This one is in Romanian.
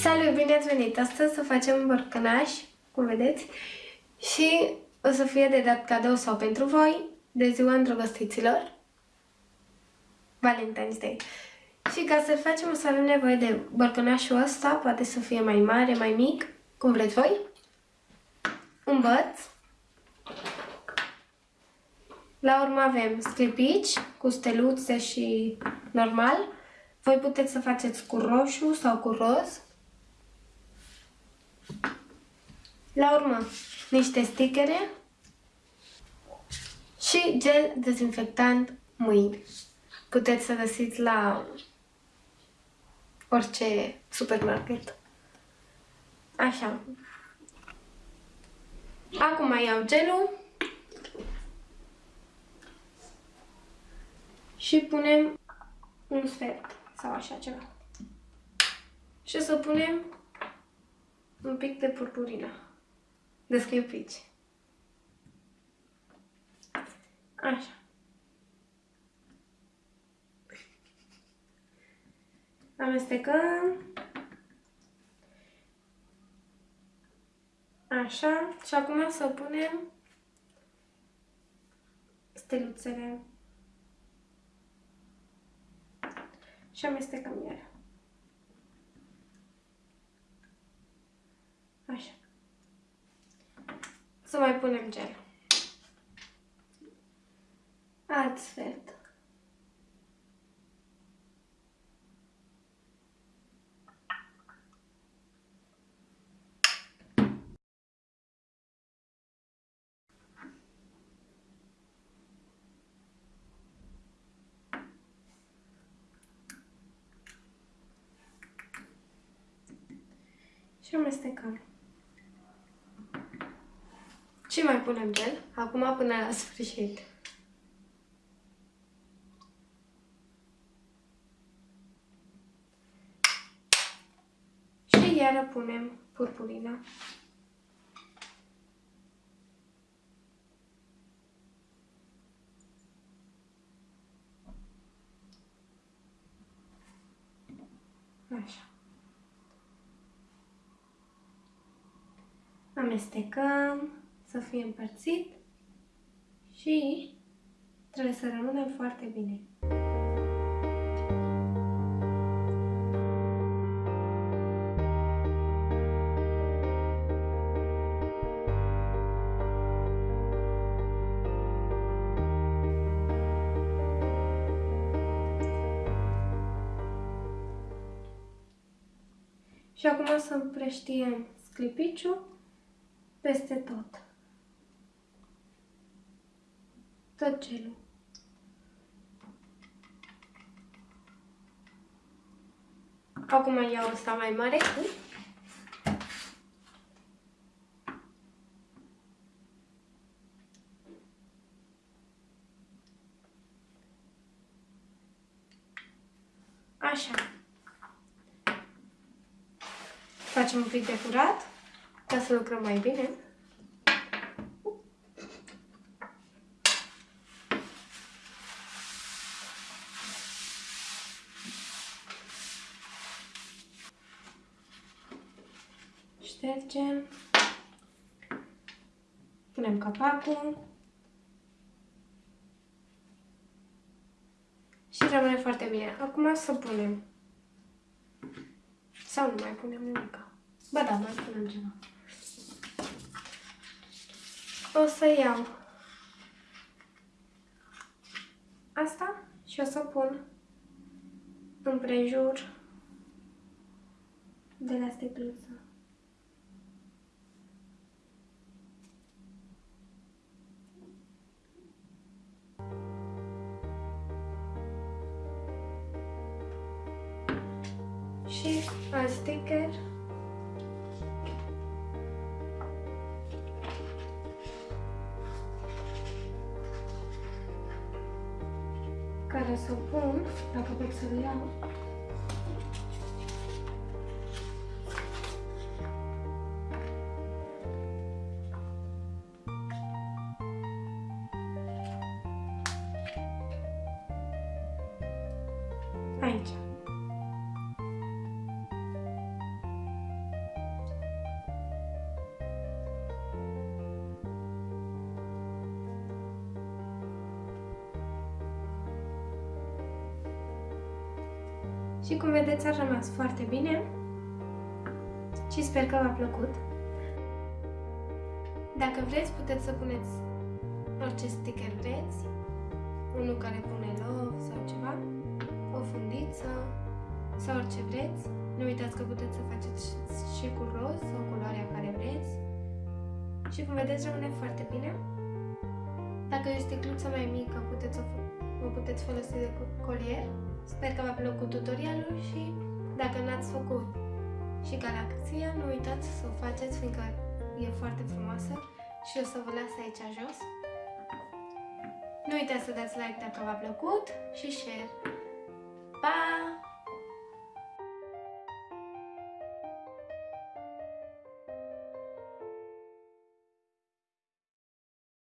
Salut, bine ați venit! Astăzi o facem borcănaș, cum vedeți, și o să fie de dat cadou sau pentru voi de ziua îndrăgostiților, Valentine's Day. Și ca să facem o să avem nevoie de borcănașul ăsta, poate să fie mai mare, mai mic, cum vreți voi, un băț, la urmă avem sclipici cu steluțe și normal. Voi puteți să faceți cu roșu sau cu roz. La urmă, niște stickere și gel dezinfectant mâini. Puteți să găsiți la orice supermarket. Așa. Acum mai iau gelul și punem un sfert sau așa ceva. Și o să punem un pic de purpurină, de sclipici. Așa. Amestecăm. Așa. Și acum să punem steluțele. Și amestecăm iar. Așa. Să mai punem gel. Alt sfert. Și amestecăm. Și mai punem gel, acum până la sfârșit. Și iară punem purpurina. Așa. amestecăm să fie împărțit și trebuie să rămână foarte bine. Și acum să împrăștiem sclipiciul peste tot. Tot gelul. Acum iau ăsta mai mare. Așa. Facem un pic de curat ca să lucrăm mai bine. Ștergem. Punem capacul. Și rămâne foarte bine. Acum să punem. Sau nu mai punem nimic. Ba da, mai punem ceva o să iau asta și o să pun împrejur de la sticluță. Și alt sticker care să pun, dacă pot să-l iau. Aici. Și cum vedeți a rămas foarte bine și sper că v-a plăcut. Dacă vreți, puteți să puneți orice sticker vreți, unul care pune love sau ceva, o fundiță sau orice vreți. Nu uitați că puteți să faceți și cu roz sau culoarea care vreți. Și cum vedeți, rămâne foarte bine. Dacă e o sticluță mai mică, puteți o, o puteți folosi de colier. Sper că v-a plăcut tutorialul și dacă n-ați făcut și galaxia, nu uitați să o faceți, fiindcă e foarte frumoasă și o să vă las aici jos. Nu uitați să dați like dacă v-a plăcut și share. Pa!